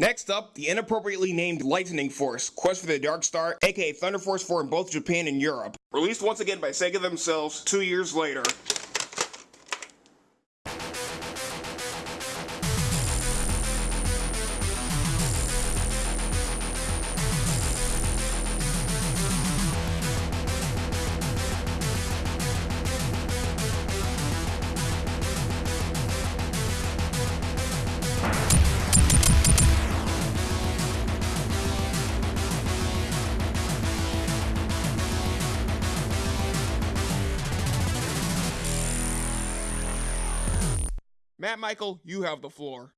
Next up, the inappropriately named Lightning Force, Quest for the Dark Star, aka Thunder Force 4 in both Japan and Europe. Released once again by Sega themselves two years later. Matt Michael, you have the floor.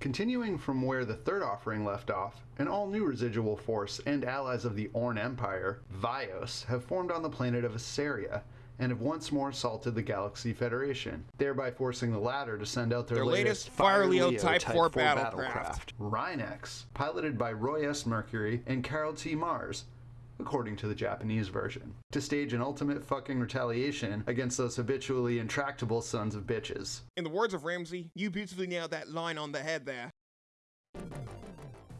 Continuing from where the third offering left off, an all-new residual force and allies of the Orn Empire, Vios, have formed on the planet of Asaria and have once more assaulted the Galaxy Federation, thereby forcing the latter to send out their, Their latest, latest Fire Leo Type 4 battlecraft. Rhinex, piloted by Roy S. Mercury and Carol T. Mars, according to the Japanese version, to stage an ultimate fucking retaliation against those habitually intractable sons of bitches. In the words of Ramsey, you beautifully nailed that line on the head there.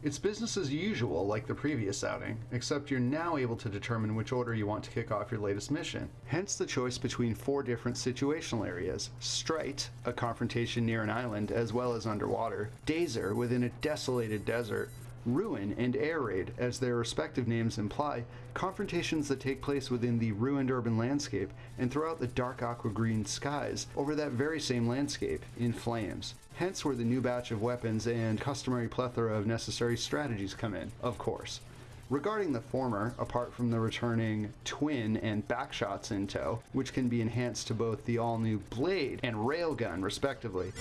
It's business as usual like the previous outing, except you're now able to determine which order you want to kick off your latest mission. Hence the choice between four different situational areas. Strite, a confrontation near an island as well as underwater. Dazer, within a desolated desert. Ruin and Air Raid, as their respective names imply, confrontations that take place within the ruined urban landscape and throughout the dark aqua green skies over that very same landscape in flames. Hence where the new batch of weapons and customary plethora of necessary strategies come in, of course. Regarding the former, apart from the returning twin and backshots in tow, which can be enhanced to both the all-new blade and railgun respectively.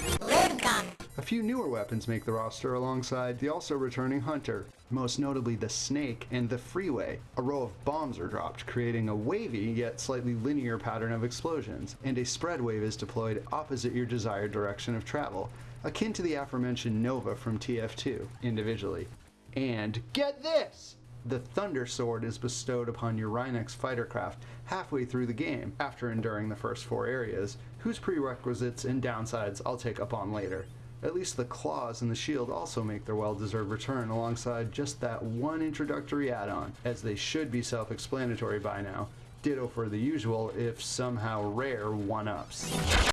A few newer weapons make the roster alongside the also returning hunter, most notably the snake and the freeway. A row of bombs are dropped, creating a wavy yet slightly linear pattern of explosions, and a spread wave is deployed opposite your desired direction of travel, akin to the aforementioned Nova from TF2, individually. And get this! The Thunder Sword is bestowed upon your Rhinex fighter craft halfway through the game, after enduring the first four areas, whose prerequisites and downsides I'll take up on later. At least the claws and the shield also make their well-deserved return alongside just that one introductory add-on, as they should be self-explanatory by now. Ditto for the usual, if somehow rare, one-ups.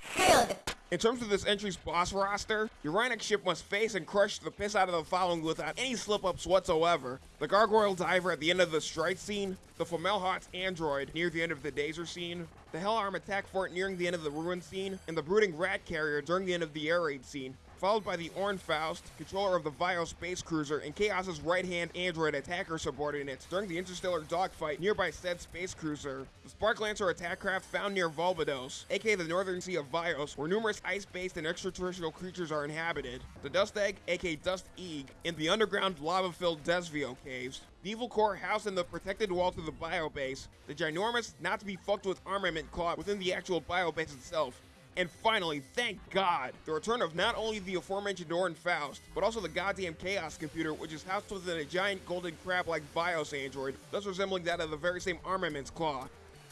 In terms of this entry's boss roster, Uranic ship must face and crush the piss out of the following without any slip-ups whatsoever. The Gargoyle Diver at the end of the Strike scene, the Fomalhaut's Android near the end of the Dazer scene, the Hellarm Attack Fort nearing the end of the Ruin scene, and the Brooding Rat Carrier during the end of the Air Raid scene followed by the Orn Faust, controller of the Vio space cruiser and Chaos's right-hand android attacker subordinates during the interstellar dogfight nearby said space cruiser. The Spark Lancer attack craft found near Volvados, aka the northern sea of Vios, where numerous ice-based and extraterrestrial creatures are inhabited. The Dust Egg, aka Dust Eeg, in the underground lava-filled Desvio caves. The evil core housed in the protected walls of the biobase, the ginormous, not to be fucked with armament caught within the actual biobase itself, and finally, thank God, the return of not only the aforementioned Orn Faust, but also the goddamn Chaos computer, which is housed within a giant golden crab-like Vios android, thus resembling that of the very same armament's claw.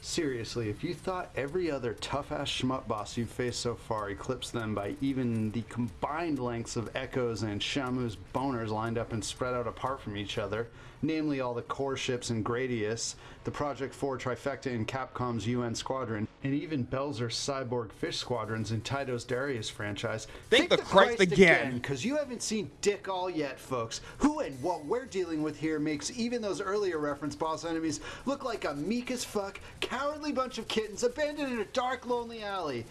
Seriously, if you thought every other tough-ass schmuck boss you've faced so far eclipsed them by even the combined lengths of Echoes and Shamu's boners lined up and spread out apart from each other, namely all the core ships in Gradius, the Project 4 trifecta in Capcom's UN Squadron, and even Belzer's Cyborg Fish Squadrons in Taito's Darius franchise. Thank the Christ again. Because you haven't seen dick all yet, folks. Who and what we're dealing with here makes even those earlier reference boss enemies look like a meek as fuck, cowardly bunch of kittens abandoned in a dark, lonely alley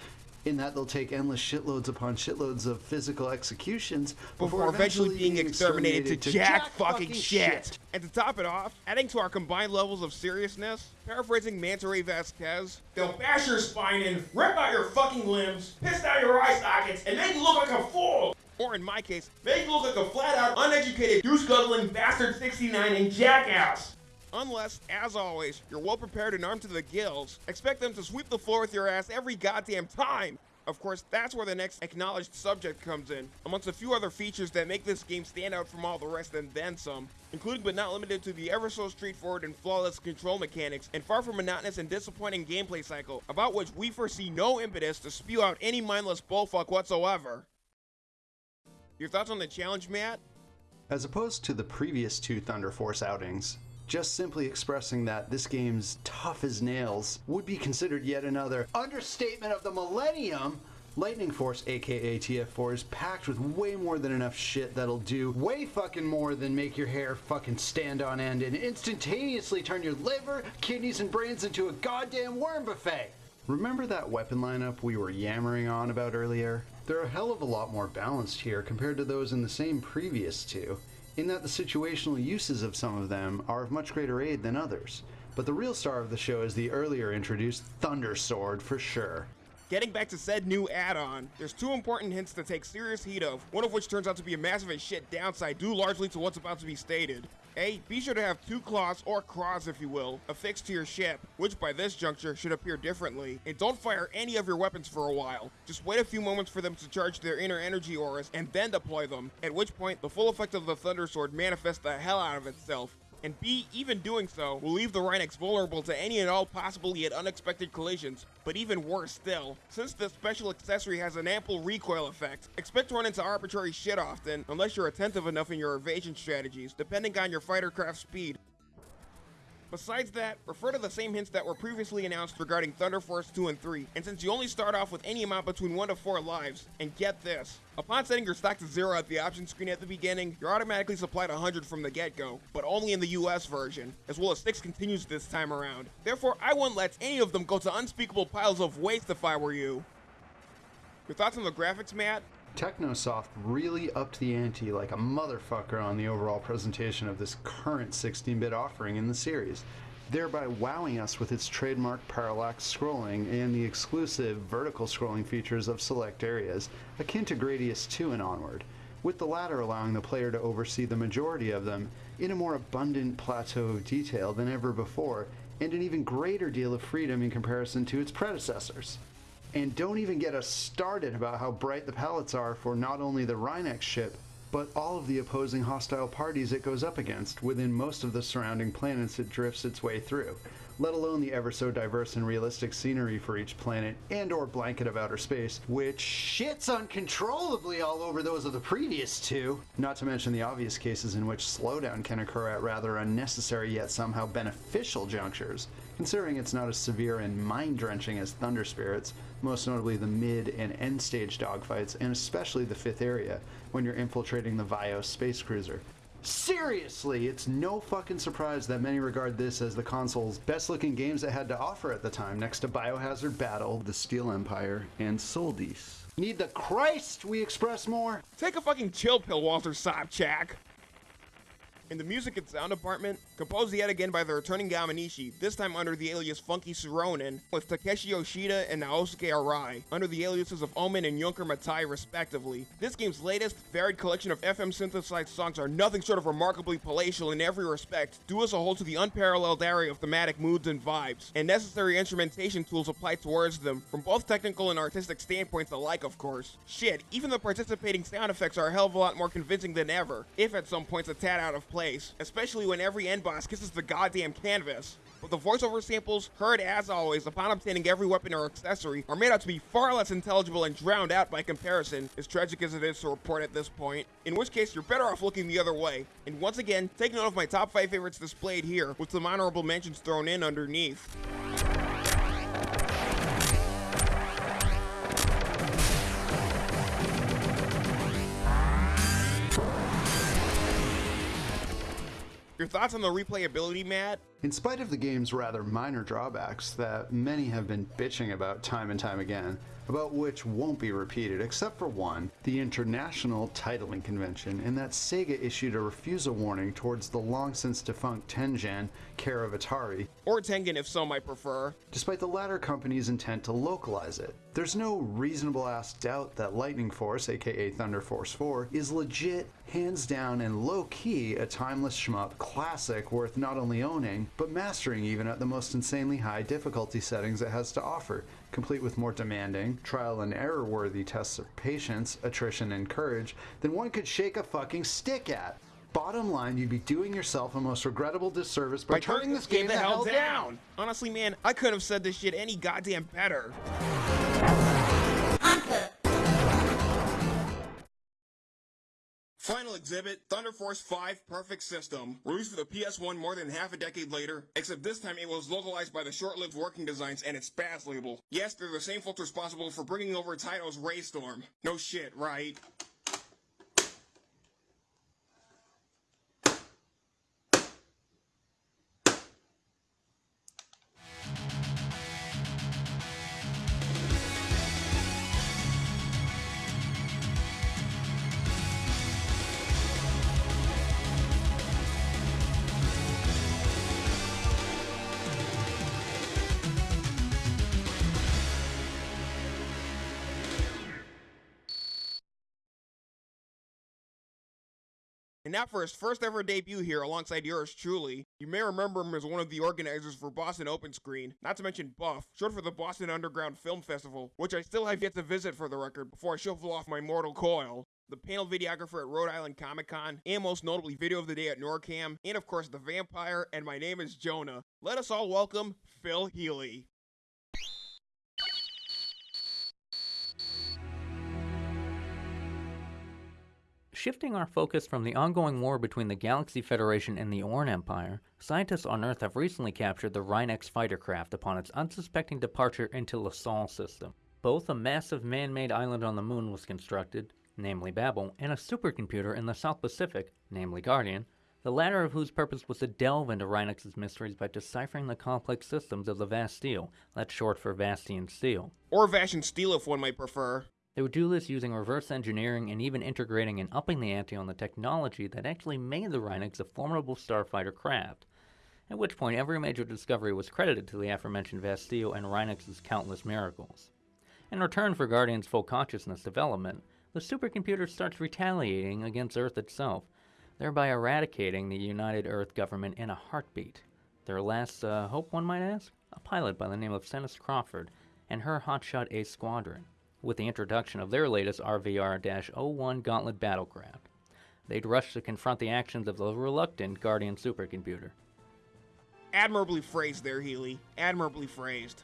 in that they'll take endless shitloads upon shitloads of physical executions before, eventually being exterminated, to, to jack, jack, fucking, fucking shit. shit. And to top it off, adding to our combined levels of seriousness, paraphrasing Manta Ray Vasquez, they'll bash your spine in, rip out your fucking limbs, piss out your eye sockets, and make you look like a fool! Or in my case, make you look like a flat-out, uneducated, goose-guzzling bastard 69 and jackass! Unless, as always, you're well prepared and armed to the gills, expect them to sweep the floor with your ass every goddamn time. Of course, that's where the next acknowledged subject comes in, amongst a few other features that make this game stand out from all the rest and then some, including but not limited to the ever so straightforward and flawless control mechanics and far from monotonous and disappointing gameplay cycle, about which we foresee no impetus to spew out any mindless bullfuck whatsoever. Your thoughts on the challenge, Matt? As opposed to the previous two Thunder Force outings, just simply expressing that this game's tough as nails would be considered yet another understatement of the millennium. Lightning Force, aka TF4, is packed with way more than enough shit that'll do way fucking more than make your hair fucking stand on end and instantaneously turn your liver, kidneys, and brains into a goddamn worm buffet. Remember that weapon lineup we were yammering on about earlier? They're a hell of a lot more balanced here compared to those in the same previous two, in that the situational uses of some of them are of much greater aid than others. But the real star of the show is the earlier introduced Thunder Sword for sure. Getting back to said new add-on, there's two important hints to take serious heed of, one of which turns out to be a massive as shit downside due largely to what's about to be stated. A, be sure to have two claws, or craws if you will, affixed to your ship, which by this juncture should appear differently. And don't fire any of your weapons for a while. Just wait a few moments for them to charge their inner energy auras and then deploy them, at which point the full effect of the Thunder Sword manifests the hell out of itself, and B, even doing so, will leave the Rhinox vulnerable to any and all possible yet unexpected collisions. But even worse still, since the special accessory has an ample recoil effect, expect to run into arbitrary shit often, unless you're attentive enough in your evasion strategies, depending on your fighter craft speed. Besides that, refer to the same hints that were previously announced regarding Thunder Force 2 and 3, and since you only start off with any amount between 1 to 4 lives, and get this, upon setting your stock to 0 at the option screen at the beginning, you're automatically supplied 100 from the get-go, but only in the US version, as well as 6 continues this time around. Therefore, I wouldn't let any of them go to unspeakable piles of waste if I were you. Your thoughts on the graphics, Matt? Technosoft really upped the ante like a motherfucker on the overall presentation of this current 16 bit offering in the series, thereby wowing us with its trademark parallax scrolling and the exclusive vertical scrolling features of select areas, akin to Gradius 2 and onward, with the latter allowing the player to oversee the majority of them in a more abundant plateau of detail than ever before, and an even greater deal of freedom in comparison to its predecessors. And don't even get us started about how bright the palettes are for not only the Rhinox ship, but all of the opposing hostile parties it goes up against within most of the surrounding planets it drifts its way through, let alone the ever so diverse and realistic scenery for each planet and or blanket of outer space, which shits uncontrollably all over those of the previous two, not to mention the obvious cases in which slowdown can occur at rather unnecessary yet somehow beneficial junctures, considering it's not as severe and mind-drenching as Thunder Spirits, most notably the mid and end stage dogfights, and especially the fifth area, when you're infiltrating the Vios space cruiser. Seriously, it's no fucking surprise that many regard this as the console's best looking games it had to offer at the time, next to Biohazard Battle, The Steel Empire, and Sol-Deace. Need the Christ we express more? Take a fucking chill pill, Walter Sobchak. In the music and sound department, composed yet again by the returning Yamanishi, this time under the alias Funky Suronin, with Takeshi Yoshida and Naosuke Arai, under the aliases of Omen and Junker Matai respectively. This game's latest, varied collection of FM synthesized songs are nothing short of remarkably palatial in every respect, due as a whole to the unparalleled array of thematic moods and vibes, and necessary instrumentation tools applied towards them, from both technical and artistic standpoints alike of course. Shit, even the participating sound effects are a hell of a lot more convincing than ever, if at some points a tad out of place place, especially when every end boss kisses the goddamn canvas. But the voiceover samples, heard as always upon obtaining every weapon or accessory, are made out to be far less intelligible and drowned out by comparison, as tragic as it is to report at this point, in which case you're better off looking the other way. And once again, take note of my top 5 favorites displayed here, with some honorable mentions thrown in underneath. Your thoughts on the replayability, Matt? In spite of the game's rather minor drawbacks that many have been bitching about time and time again, about which won't be repeated except for one, the International Titling Convention, in that Sega issued a refusal warning towards the long since defunct Tengen, care of Atari, or Tengen if some might prefer, despite the latter company's intent to localize it. There's no reasonable ass doubt that Lightning Force, aka Thunder Force 4, is legit, hands down, and low key a timeless shmup classic worth not only owning, but mastering even at the most insanely high difficulty settings it has to offer, complete with more demanding, trial and error worthy tests of patience, attrition, and courage than one could shake a fucking stick at. Bottom line, you'd be doing yourself a most regrettable disservice by, by turning this game, game the, hell down. down. Honestly, man, I couldn't have said this shit any goddamn better. Exhibit, Thunder Force 5 Perfect System, released for the PS1 more than half a decade later, except this time it was localized by the short-lived Working Designs and its Spaz label. Yes, they're the same folks responsible for bringing over Taito's Raystorm. No shit, right? And now for his first ever debut here alongside yours truly. You may remember him as one of the organizers for Boston Open Screen, not to mention Buff, short for the Boston Underground Film Festival, which I still have yet to visit for the record before I shuffle off my mortal coil. The panel videographer at Rhode Island Comic Con, and most notably Video of the Day at NORCAM, and of course The Vampire, and my name is Jonah. Let us all welcome Phil Healy. Shifting our focus from the ongoing war between the Galaxy Federation and the Orn Empire, scientists on Earth have recently captured the Rhinox fighter craft upon its unsuspecting departure into the Sol system. Both a massive man-made island on the moon was constructed, namely Babel, and a supercomputer in the South Pacific, namely Guardian, the latter of whose purpose was to delve into Rhinox's mysteries by deciphering the complex systems of the Vasteel, that's short for Vastian Steel. Or Vashan Steel if one might prefer. They would do this using reverse engineering and even integrating and upping the ante on the technology that actually made the Rhinox a formidable starfighter craft, at which point every major discovery was credited to the aforementioned Vasteel and Rhinox's countless miracles. In return for Guardian's full consciousness development, the supercomputer starts retaliating against Earth itself, thereby eradicating the United Earth government in a heartbeat. Their last uh, hope, one might ask? A pilot by the name of Cenis Crawford and her Hotshot Ace Squadron with the introduction of their latest RVR-01 Gauntlet battlecraft. They'd rush to confront the actions of the reluctant Guardian supercomputer. Admirably phrased there, Healy. Admirably phrased.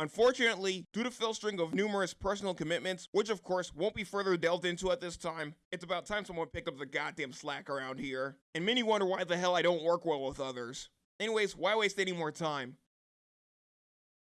Unfortunately, due to Phil's string of numerous personal commitments, which of course won't be further delved into at this time, it's about time someone picked up the goddamn slack around here. And many wonder why the hell I don't work well with others. Anyways, why waste any more time?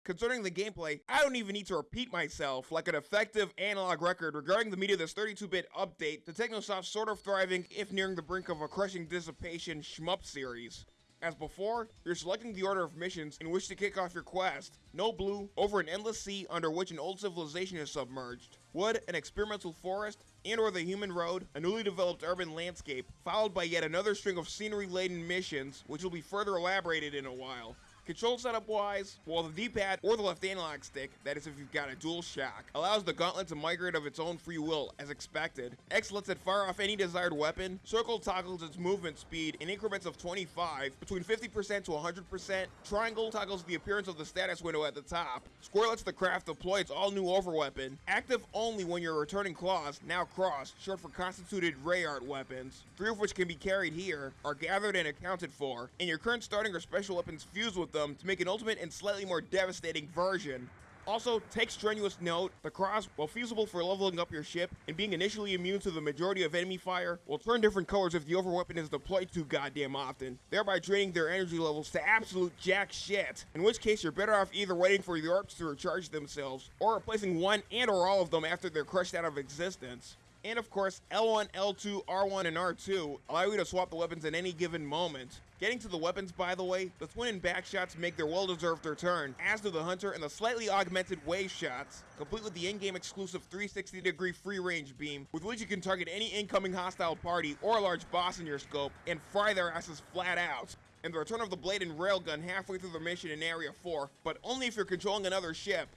Concerning the gameplay, I don't even need to repeat myself like an effective analog record regarding the meat of this 32-bit update to Technosoft's sort of thriving, if nearing the brink of a crushing dissipation, shmup series. As before, you're selecting the order of missions in which to kick off your quest. No blue, over an endless sea under which an old civilization is submerged. Wood, an experimental forest, and or the human road, a newly developed urban landscape, followed by yet another string of scenery-laden missions, which will be further elaborated in a while. Control setup wise, while the D-pad or the left analog stick, that is if you've got a dual shock, allows the gauntlet to migrate of its own free will as expected. X lets it fire off any desired weapon, circle toggles its movement speed in increments of 25, between 50% to 100%, triangle toggles the appearance of the status window at the top, square lets the craft deploy its all new overweapon, active only when you're returning claws, now craws, short for constituted ray art weapons, three of which can be carried here, are gathered and accounted for, and your current starting or special weapons fuse with them them to make an ultimate and slightly more devastating version. Also, take strenuous note, the craws, while feasible for leveling up your ship and being initially immune to the majority of enemy fire, will turn different colors if the overweapon is deployed too goddamn often, thereby draining their energy levels to absolute jack shit, in which case you're better off either waiting for the orbs to recharge themselves, or replacing one and or all of them after they're crushed out of existence. And of course, L1, L2, R1, and R2 allow you to swap the weapons at any given moment. Getting to the weapons, by the way, the twin and back shots make their well-deserved return, as do the hunter and the slightly augmented wave shots, complete with the in-game exclusive 360 degree free range beam, with which you can target any incoming hostile party or a large boss in your scope and fry their asses flat out and the return of the blade and railgun halfway through the mission in Area 4, but only if you're controlling another ship.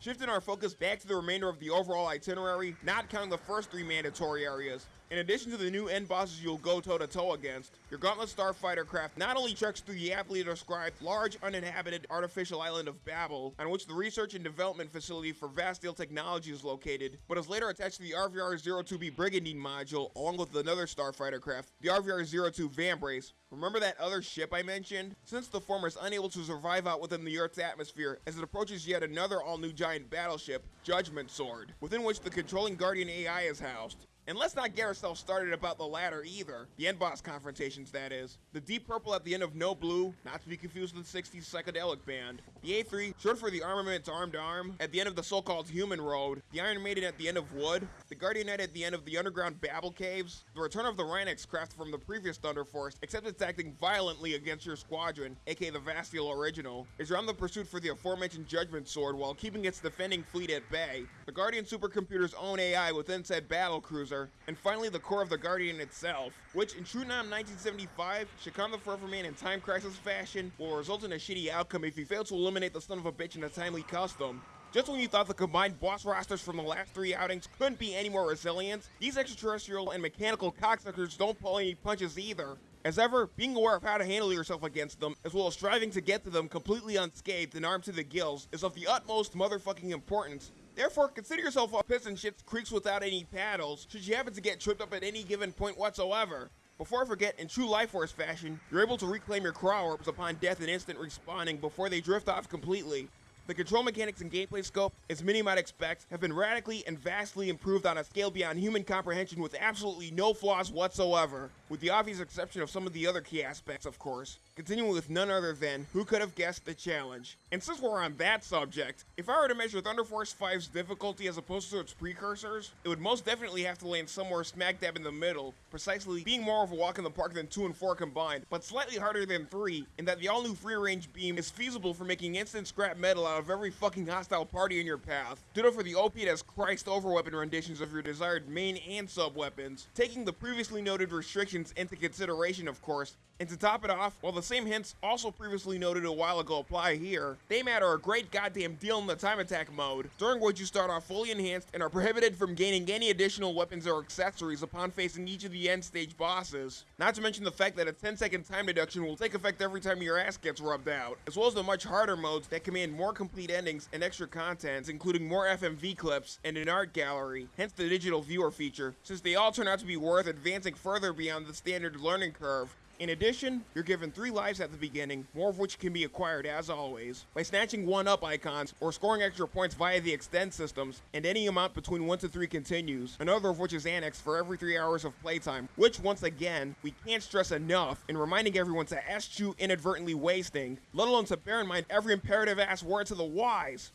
Shifting our focus back to the remainder of the overall itinerary, not counting the first three mandatory areas. In addition to the new end bosses you'll go toe to toe against, your Gauntlet Starfighter craft not only treks through the aptly described large uninhabited artificial island of Babel, on which the research and development facility for Vasteel Technology is located, but is later attached to the RVR-02B Brigandine module along with another Starfighter craft, the RVR-02 Vambrace. Remember that other ship I mentioned? Since the former is unable to survive out within the Earth's atmosphere as it approaches yet another all-new giant battleship, Judgment Sword, within which the controlling Guardian AI is housed. And let's not get ourselves started about the latter either. The end boss confrontations, that is. The deep purple at the end of No Blue, not to be confused with the 60s psychedelic band. The A3, short for the Armaments armed Arm, at the end of the so-called Human Road. The Iron Maiden at the end of Wood. The Guardian Knight at the end of the underground Babel Caves. The return of the Rhinox craft from the previous Thunder Force, except it's acting violently against your squadron, aka the Vasteel original, is on the pursuit for the aforementioned Judgment Sword while keeping its defending fleet at bay. The Guardian supercomputer's own AI within said battle cruiser and finally the core of the Guardian itself, which in true Nam 1975 should calm the Forever Man in Time Crisis fashion, will result in a shitty outcome if you fail to eliminate the son of a bitch in a timely custom. Just when you thought the combined boss rosters from the last three outings couldn't be any more resilient, these extraterrestrial and mechanical cocksuckers don't pull any punches either. As ever, being aware of how to handle yourself against them, as well as striving to get to them completely unscathed and armed to the gills, is of the utmost motherfucking importance. Therefore, consider yourself a pissing shits creeks without any paddles, should you happen to get tripped up at any given point whatsoever. Before I forget, in true Life Force fashion, you're able to reclaim your Craw Orbs upon death and instant respawning before they drift off completely. The control mechanics and gameplay scope, as many might expect, have been radically and vastly improved on a scale beyond human comprehension with absolutely no flaws whatsoever, with the obvious exception of some of the other key aspects, of course. Continuing with none other than who could have guessed the challenge. And since we're on that subject, if I were to measure Thunder Force 5's difficulty as opposed to its precursors, it would most definitely have to land somewhere smack dab in the middle, precisely being more of a walk in the park than 2 and 4 combined, but slightly harder than 3, in that the all new free range beam is feasible for making instant scrap metal out of every fucking hostile party in your path. Ditto for the OP as Christ overweapon renditions of your desired main and sub weapons, taking the previously noted restrictions into consideration, of course, and to top it off, while the same hints also previously noted a while ago apply here, they matter a great goddamn deal in the time attack mode, during which you start off fully enhanced and are prohibited from gaining any additional weapons or accessories upon facing each of the end stage bosses. Not to mention the fact that a 10 second time deduction will take effect every time your ass gets rubbed out, as well as the much harder modes that command more complete endings and extra contents, including more FMV clips and an art gallery, hence the digital viewer feature, since they all turn out to be worth advancing further beyond the standard learning curve, in addition, you're given 3 lives at the beginning, more of which can be acquired as always, by snatching 1-up icons or scoring extra points via the extend systems, and any amount between 1 to 3 continues, another of which is annexed for every 3 hours of playtime, which once again, we can't stress enough in reminding everyone to eschew inadvertently wasting, let alone to bear in mind every imperative ass word to the wise.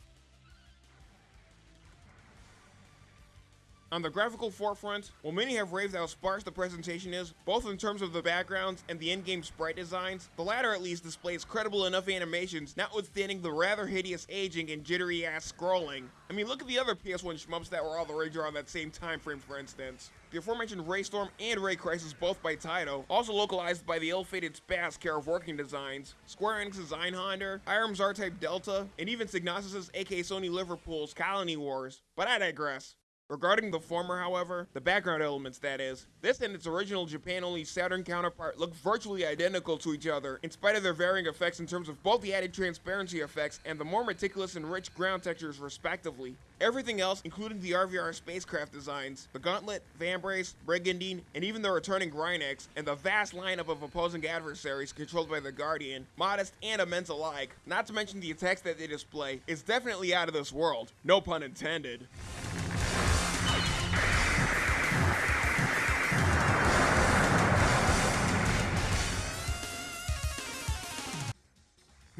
On the graphical forefront, while many have raved how sparse the presentation is, both in terms of the backgrounds and the in-game sprite designs, the latter at least displays credible enough animations notwithstanding the rather hideous aging and jittery ass scrolling. I mean look at the other PS1 shmups that were all the rage around that same time frame for instance. The aforementioned Raystorm and Ray Crisis, both by Taito, also localized by the ill-fated Spaz care of working designs, Square Enix's Einhander, Irem's R-Type Delta, and even Psygnosis' aka Sony Liverpool's Colony Wars. But I digress. Regarding the former, however, the background elements that is, this and its original Japan-only Saturn counterpart look virtually identical to each other, in spite of their varying effects in terms of both the added transparency effects and the more meticulous and rich ground textures respectively. Everything else, including the RVR spacecraft designs, the Gauntlet, Vambrace, Brigandine, and even the returning Rhinox, and the vast lineup of opposing adversaries controlled by the Guardian, modest and immense alike, not to mention the attacks that they display, is definitely out of this world. No pun intended.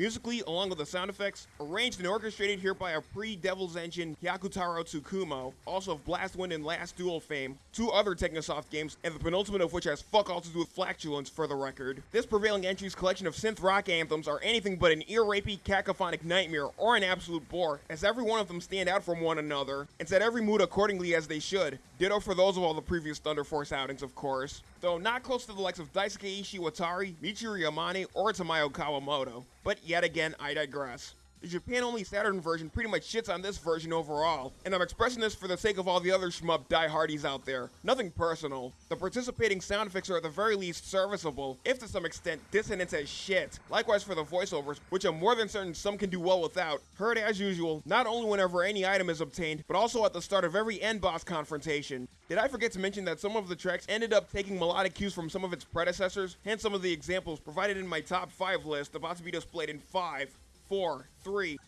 Musically, along with the sound effects, arranged and orchestrated here by a pre-Devil's Engine Hyakutaro Tsukumo, also of Blastwind and Last Duel fame, two other Technosoft games, and the penultimate of which has fuck all to do with flatulence for the record. This prevailing entry's collection of synth rock anthems are anything but an ear-rapey cacophonic nightmare or an absolute bore, as every one of them stand out from one another, and set every mood accordingly as they should. Ditto for those of all the previous Thunder Force outings, of course. Though not close to the likes of Daisuke Ishiwatari, Michiru Yamane, or Tamayo Kawamoto. But yet again, I digress. The Japan only Saturn version pretty much shits on this version overall, and I'm expressing this for the sake of all the other shmup diehardies out there. Nothing personal. The participating sound effects are at the very least serviceable, if to some extent dissonant as shit. Likewise for the voiceovers, which I'm more than certain some can do well without, heard as usual, not only whenever any item is obtained, but also at the start of every end boss confrontation. Did I forget to mention that some of the tracks ended up taking melodic cues from some of its predecessors? Hence some of the examples provided in my top 5 list about to be displayed in 5, 4, 3,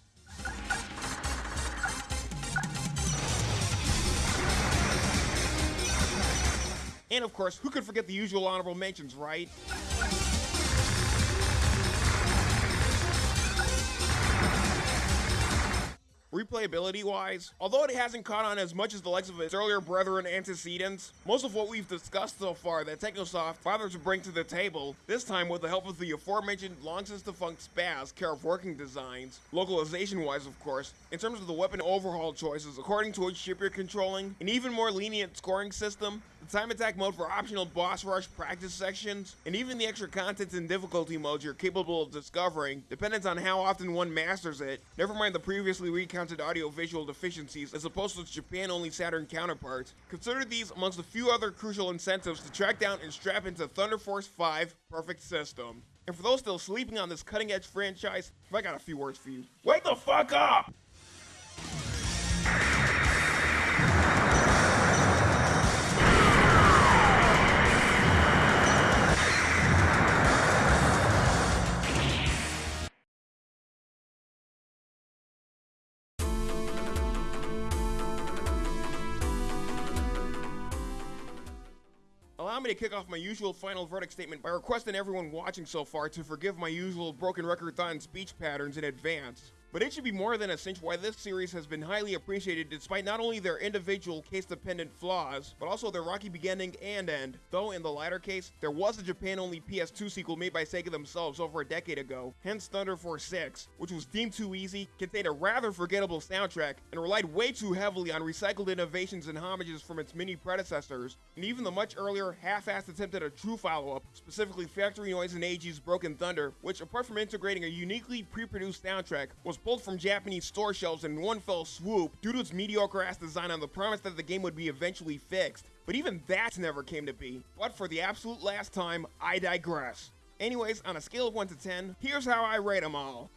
And of course, who could forget the usual honorable mentions, right? Replayability wise, although it hasn't caught on as much as the likes of its earlier brethren antecedents, most of what we've discussed so far that Technosoft bothered to bring to the table, this time with the help of the aforementioned long since defunct Spaz, care of working designs, localization wise of course, in terms of the weapon overhaul choices according to which ship you're controlling, an even more lenient scoring system, the time attack mode for optional boss rush practice sections, and even the extra contents and difficulty modes you're capable of discovering, depends on how often one masters it, never mind the previously recounted audio-visual deficiencies as opposed to its Japan-only Saturn counterparts. Consider these amongst a few other crucial incentives to track down and strap into Thunder Force 5 Perfect System. And for those still sleeping on this cutting-edge franchise, I got a few words for you. Wake the fuck up! Allow me to kick off my usual final verdict statement by requesting everyone watching so far to forgive my usual broken record and speech patterns in advance. But it should be more than a cinch why this series has been highly appreciated despite not only their individual case-dependent flaws, but also their rocky beginning and end. Though in the latter case, there was a Japan-only PS2 sequel made by Sega themselves over a decade ago, hence Thunder Force 6, which was deemed too easy, contained a rather forgettable soundtrack, and relied way too heavily on recycled innovations and homages from its many predecessors, and even the much earlier, half-assed attempt at a true follow-up, specifically Factory Noise and AG's Broken Thunder, which apart from integrating a uniquely pre-produced soundtrack, was pulled from Japanese store shelves in one fell swoop due to its mediocre ass design on the promise that the game would be eventually fixed. But even that never came to be. But for the absolute last time, I digress. Anyways, on a scale of 1 to 10, here's how I rate them all.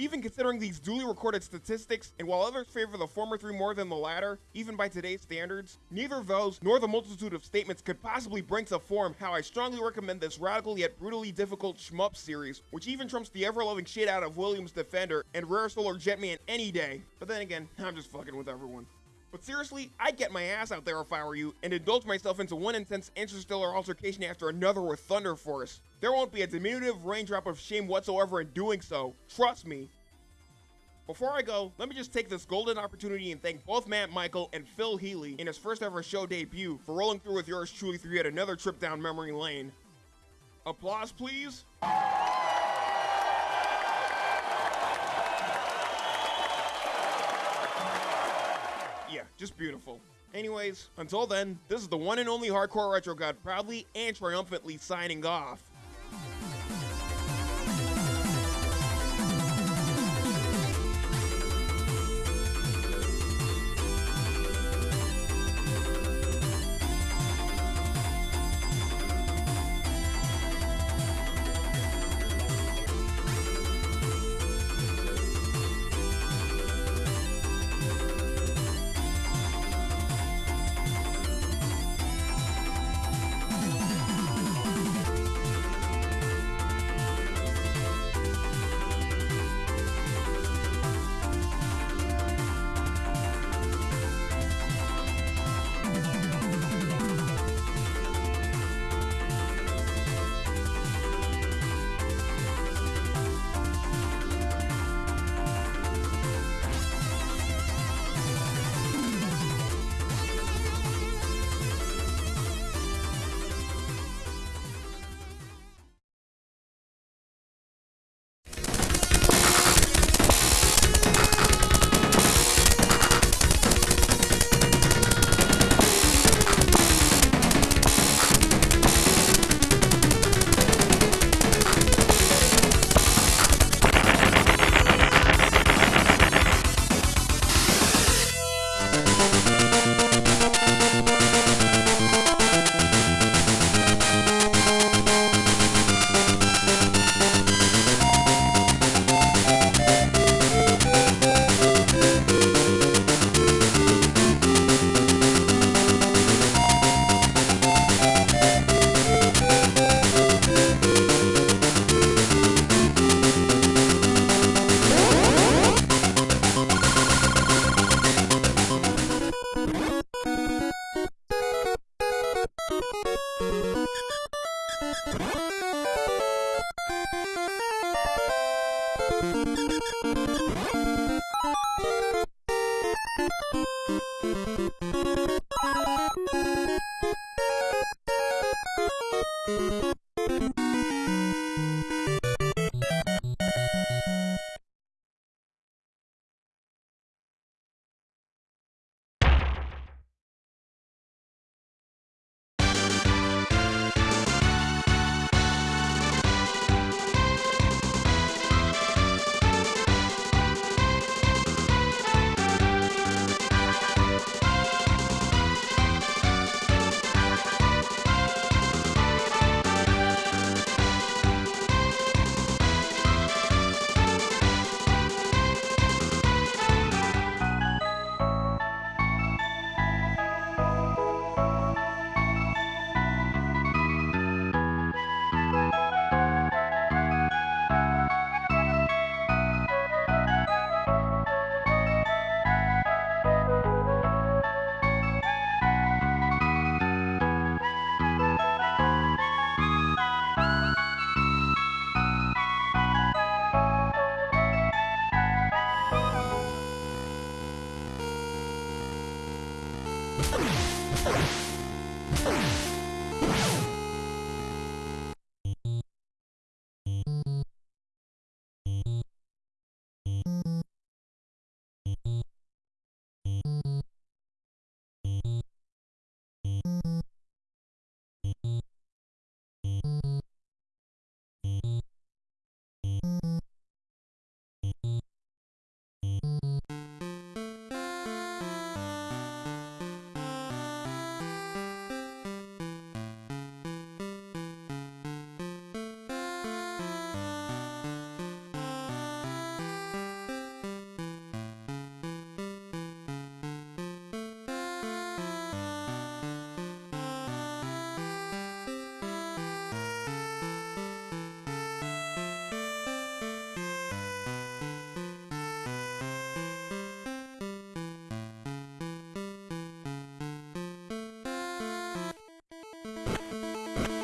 Even considering these duly recorded statistics, and while others favor the former three more than the latter, even by today's standards, neither those nor the multitude of statements could possibly bring to form how I strongly recommend this radical yet brutally difficult shmup series, which even trumps the ever-loving shit out of Williams Defender and Rare Solar Jetman any day. But then again, I'm just fucking with everyone. But seriously, I'd get my ass out there if I were you and indulge myself into one intense interstellar altercation after another with Thunder Force. There won't be a diminutive raindrop of shame whatsoever in doing so. Trust me. Before I go, let me just take this golden opportunity and thank both Matt Michael and Phil Healy in his first ever show debut for rolling through with yours truly through yet another trip down memory lane. Applause, please. Just beautiful. Anyways, until then, this is the one and only Hardcore Retro God proudly and triumphantly signing off.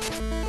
You